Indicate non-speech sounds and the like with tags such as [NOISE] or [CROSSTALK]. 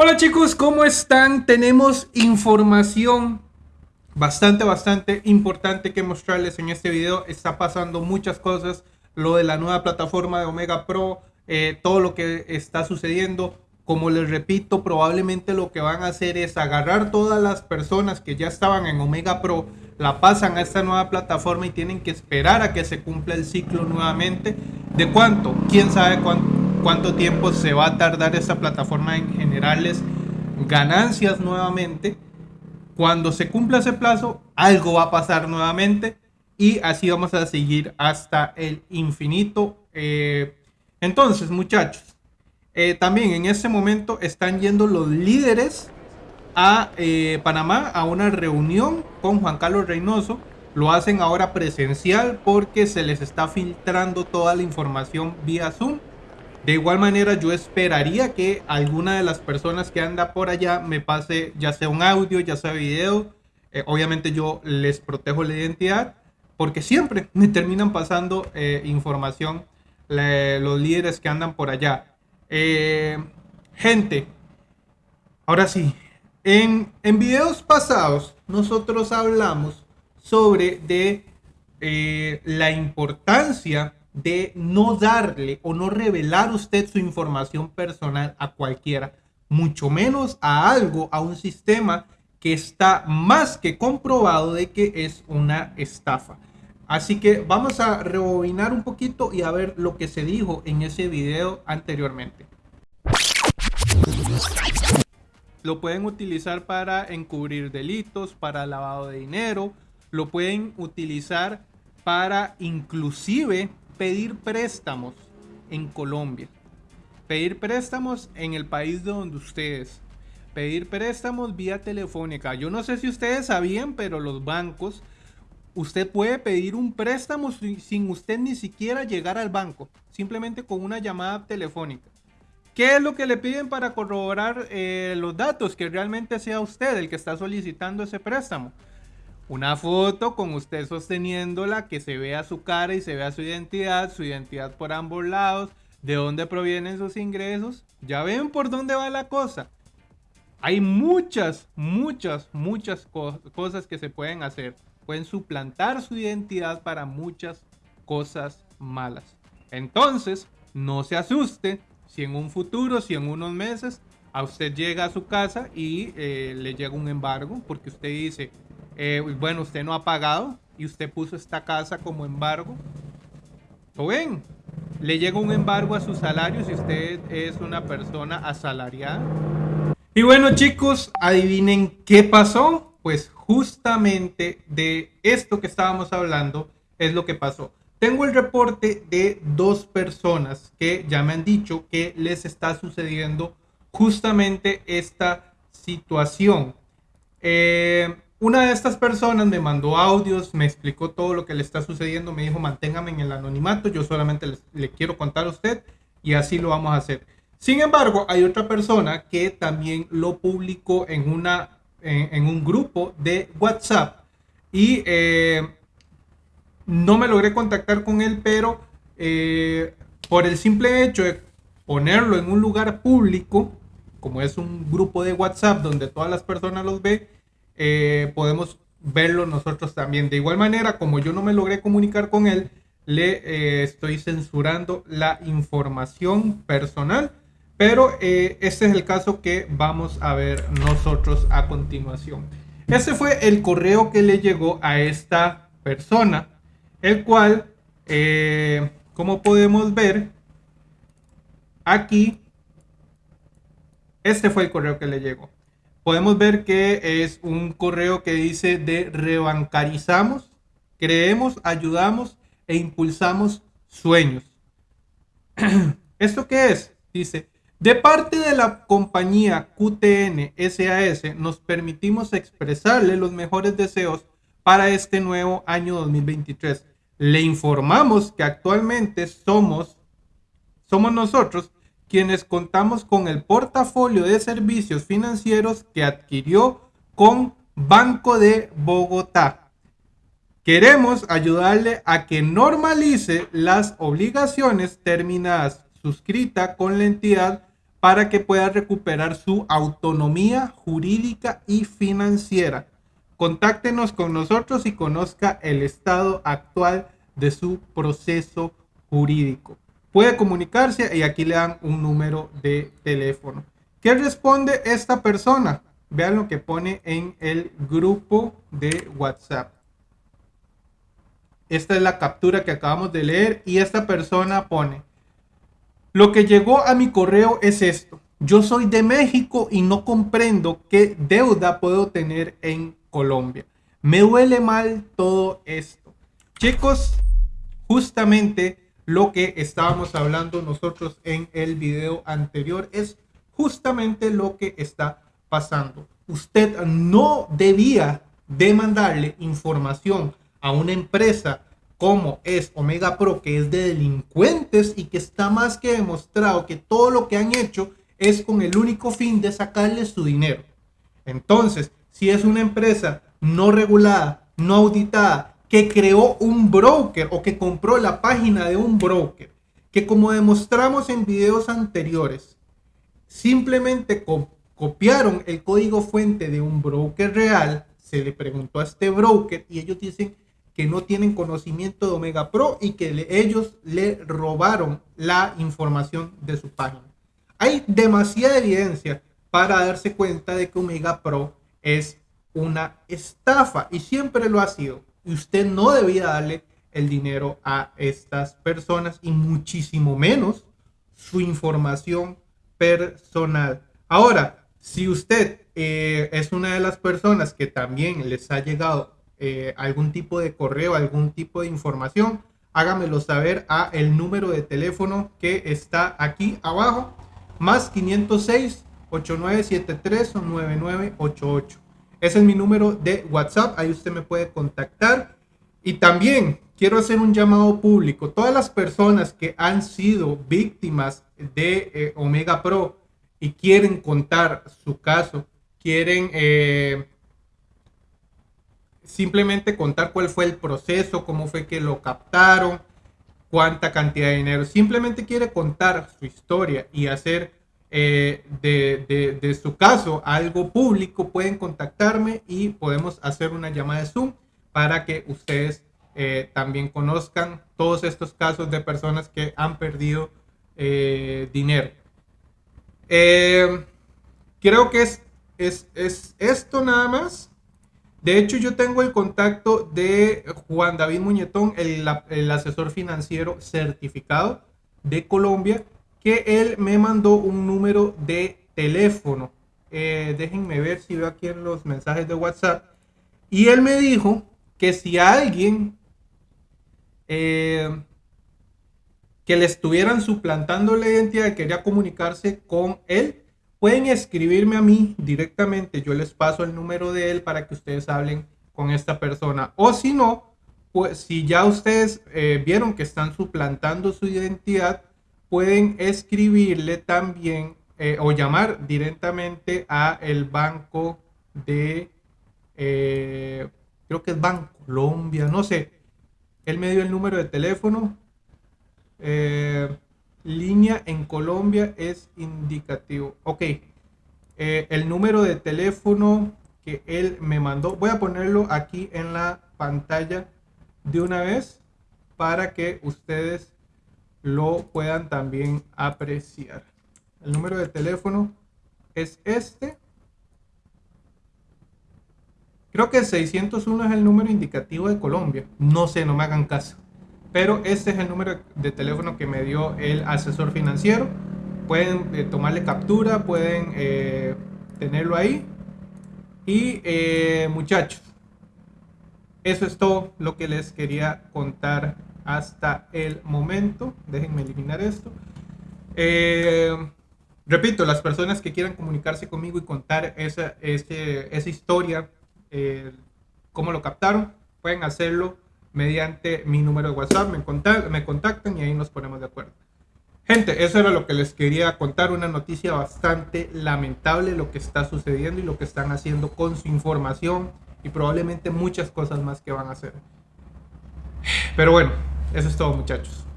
Hola chicos, ¿cómo están? Tenemos información bastante, bastante importante que mostrarles en este video. Está pasando muchas cosas, lo de la nueva plataforma de Omega Pro, eh, todo lo que está sucediendo. Como les repito, probablemente lo que van a hacer es agarrar todas las personas que ya estaban en Omega Pro, la pasan a esta nueva plataforma y tienen que esperar a que se cumpla el ciclo nuevamente. ¿De cuánto? ¿Quién sabe cuánto? Cuánto tiempo se va a tardar esta plataforma en generarles ganancias nuevamente. Cuando se cumpla ese plazo, algo va a pasar nuevamente y así vamos a seguir hasta el infinito. Eh, entonces, muchachos, eh, también en este momento están yendo los líderes a eh, Panamá a una reunión con Juan Carlos Reynoso. Lo hacen ahora presencial porque se les está filtrando toda la información vía Zoom. De igual manera, yo esperaría que alguna de las personas que anda por allá me pase ya sea un audio, ya sea video. Eh, obviamente yo les protejo la identidad porque siempre [LAUGHS] me terminan pasando eh, información los líderes que andan por allá. Eh, gente, ahora sí, en, en videos pasados nosotros hablamos sobre de la importancia de no darle o no revelar usted su información personal a cualquiera, mucho menos a algo, a un sistema que está más que comprobado de que es una estafa. Así que vamos a rebobinar un poquito y a ver lo que se dijo en ese video anteriormente. Lo pueden utilizar para encubrir delitos, para lavado de dinero, lo pueden utilizar para inclusive pedir préstamos en Colombia. Pedir préstamos en el país de donde ustedes. Pedir préstamos vía telefónica. Yo no sé si ustedes sabían, pero los bancos, usted puede pedir un préstamo sin usted ni siquiera llegar al banco. Simplemente con una llamada telefónica. ¿Qué es lo que le piden para corroborar eh, los datos? Que realmente sea usted el que está solicitando ese préstamo una foto con usted sosteniéndola, que se vea su cara y se vea su identidad, su identidad por ambos lados, de dónde provienen sus ingresos. Ya ven por dónde va la cosa. Hay muchas, muchas, muchas cosas que se pueden hacer. Pueden suplantar su identidad para muchas cosas malas. Entonces, no se asuste si en un futuro, si en unos meses, a usted llega a su casa y eh, le llega un embargo porque usted dice, eh, bueno, usted no ha pagado y usted puso esta casa como embargo. ¿Lo ven? Le llega un embargo a su salario si usted es una persona asalariada. Y bueno chicos, adivinen qué pasó. Pues justamente de esto que estábamos hablando es lo que pasó. Tengo el reporte de dos personas que ya me han dicho que les está sucediendo justamente esta situación. Eh, una de estas personas me mandó audios, me explicó todo lo que le está sucediendo, me dijo manténgame en el anonimato, yo solamente le quiero contar a usted y así lo vamos a hacer. Sin embargo, hay otra persona que también lo publicó en, una, en, un grupo de WhatsApp y eh, no me logré contactar con él, pero eh, por el simple hecho de ponerlo en un lugar público, como es un grupo de WhatsApp donde todas las personas los ven, eh, podemos verlo nosotros también. De igual manera, como yo no me logré comunicar con él, le eh, estoy censurando la información personal. Pero eh, este es el caso que vamos a ver nosotros a continuación. Este fue el correo que le llegó a esta persona, el cual, como podemos ver, aquí, este fue el correo que le llegó podemos ver que es un correo que dice de rebancarizamos, creemos, ayudamos e impulsamos sueños. [CLEARS THROAT] ¿Esto qué es? Dice, de parte de la compañía QTN SAS nos permitimos expresarle los mejores deseos para este nuevo año 2023. Le informamos que actualmente somos, somos nosotros quienes contamos con el portafolio de servicios financieros que adquirió con Banco de Bogotá. Queremos ayudarle a que normalice las obligaciones terminadas suscrita con la entidad para que pueda recuperar su autonomía jurídica y financiera. Contáctenos con nosotros y conozca el estado actual de su proceso jurídico. Puede comunicarse y aquí le dan un número de teléfono. ¿Qué responde esta persona? Vean lo que pone en el grupo de WhatsApp. Esta es la captura que acabamos de leer y esta persona pone, lo que llegó a mi correo es esto. Yo soy de México y no comprendo qué deuda puedo tener en Colombia. Me duele mal todo esto. Chicos, justamente lo que estábamos hablando nosotros en el video anterior es justamente lo que está pasando. Usted no debía demandarle información a una empresa como es Omega Pro, que es de delincuentes y que está más que demostrado que todo lo que han hecho es con el único fin de sacarle su dinero. Entonces, si es una empresa no regulada, no auditada, que creó un broker o que compró la página de un broker, que como demostramos en videos anteriores, simplemente copiaron el código fuente de un broker real, se le preguntó a este broker y ellos dicen que no tienen conocimiento de Omega Pro y que ellos le robaron la información de su página. Hay demasiada evidencia para darse cuenta de que Omega Pro es una estafa y siempre lo ha sido. Y usted no debía darle el dinero a estas personas y muchísimo menos su información personal. Ahora, si usted eh, es una de las personas que también les ha llegado eh, algún tipo de correo, algún tipo de información, hágamelo saber a el número de teléfono que está aquí abajo, más 506 8973 9988. Ese es mi número de WhatsApp, ahí usted me puede contactar. Y también quiero hacer un llamado público. Todas las personas que han sido víctimas de eh, Omega Pro y quieren contar su caso, quieren eh, simplemente contar cuál fue el proceso, cómo fue que lo captaron, cuánta cantidad de dinero. Simplemente quiere contar su historia y hacer eh, de, su caso algo público, pueden contactarme y podemos hacer una llamada de Zoom para que ustedes eh, también conozcan todos estos casos de personas que han perdido eh, dinero. creo que es, es, es esto nada más. De hecho, yo tengo el contacto de Juan David Muñetón, el, asesor financiero certificado de Colombia, que él me mandó un número de teléfono. Eh, déjenme ver si veo aquí en los mensajes de WhatsApp. Y él me dijo que si alguien eh, que le estuvieran suplantando la identidad quería comunicarse con él, Pueden escribirme a mí directamente, yo les paso el número de él para que ustedes hablen con esta persona. O si no, pues si ya ustedes eh, vieron que están suplantando su identidad, pueden escribirle también eh, o llamar directamente a el banco de, eh, creo que es Banco Colombia, no sé. Él me dio el número de teléfono línea en Colombia es indicativo. Ok, eh, el número de teléfono que él me mandó, voy a ponerlo aquí en la pantalla de una vez para que ustedes lo puedan también apreciar. El número de teléfono es este. Creo que 601 es el número indicativo de Colombia. No sé, no me hagan caso pero este es el número de teléfono que me dio el asesor financiero. Pueden eh, tomarle captura, pueden eh, tenerlo ahí. Y eh, muchachos, eso es todo lo que les quería contar hasta el momento. Déjenme eliminar esto. repito, las personas que quieran comunicarse conmigo y contar esa, esa historia, cómo lo captaron, pueden hacerlo mediante mi número de WhatsApp, me, me contactan y ahí nos ponemos de acuerdo. Gente, eso era lo que les quería contar, una noticia bastante lamentable lo que está sucediendo y lo que están haciendo con su información y probablemente muchas cosas más que van a hacer. Pero bueno, eso es todo muchachos.